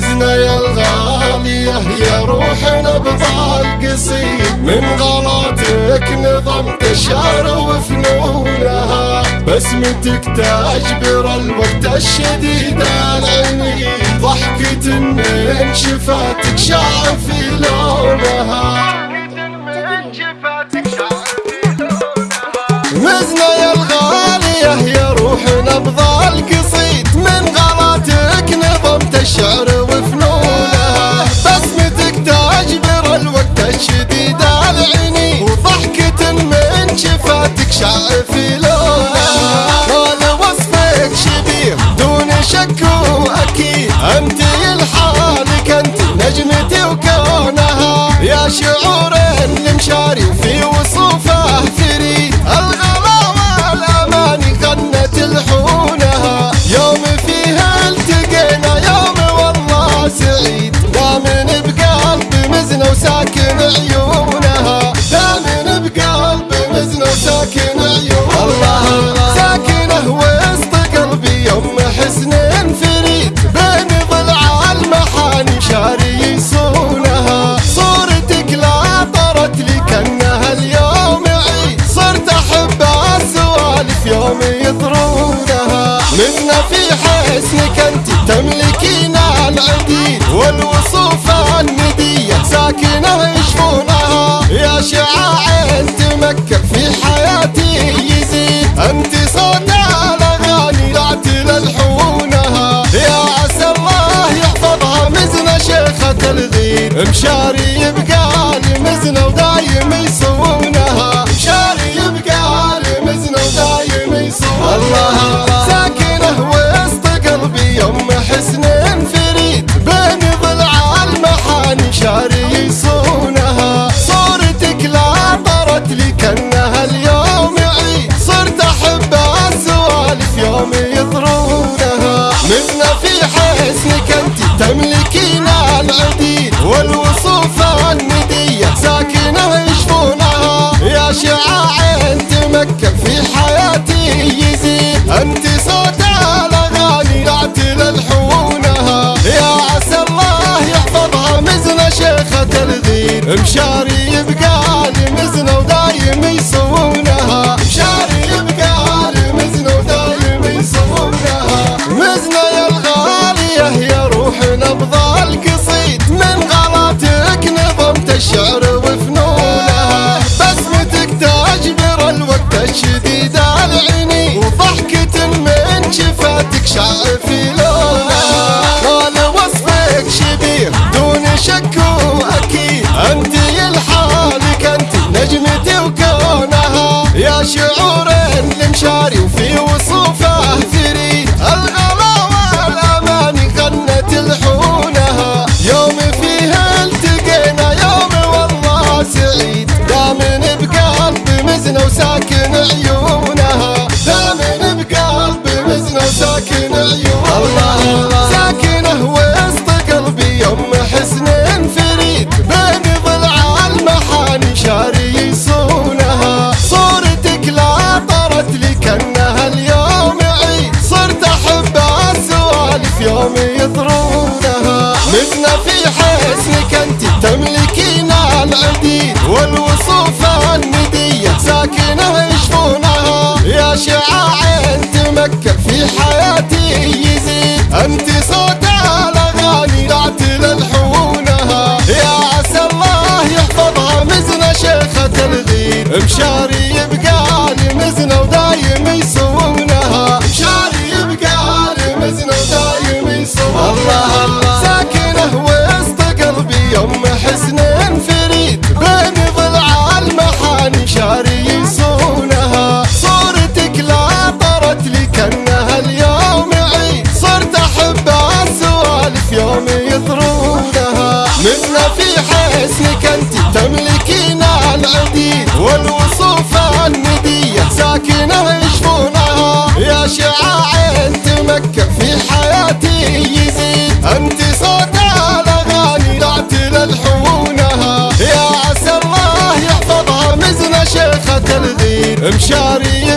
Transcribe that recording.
مزنا يا الغالية يا روحنا بضال قصيد. من غلطك نظمت الشعر وفنونها بسمتك تجبر الوقت الشديد العنيد ضحكة من شفاتك شعر في شفاتك شعر في لونها قال وصفك شبيه. دون شك وأكيد أنت لحالك أنت نجمتي وكونها. يا شعور المشاري يوم يطرونها منا في حسنك أنت تملكين العديد والوصوف الندية ساكنة يشفونها. يا شعاع تمكن في حياتي يزيد. أنت صوت الأغاني لا تلحونها يا عسى الله يحفظها مزنة شيخة الغير. مشاري يبقى مزنة ودايم يصونها في حسنك انت تملكين العديد والوصوف الندية ساكنة يشفونها يا شعاع تمكن في حياتي يزيد. أنت صوت الأغاني لا تلحونها يا عسى الله يحفظها مزنة شيخة الغير. مشاري الشعر وفنونها بسمتك تجبر الوقت الشديد العيني وضحكة من شفاتك شعر والوصوف الندية ساكنة يشفونها. يا شعاع تمكن في حياتي يزيد. أنت صوت الأغاني لا تلحونها يا عسى الله يحفظها مزنة شيخة الغير مشاري الغير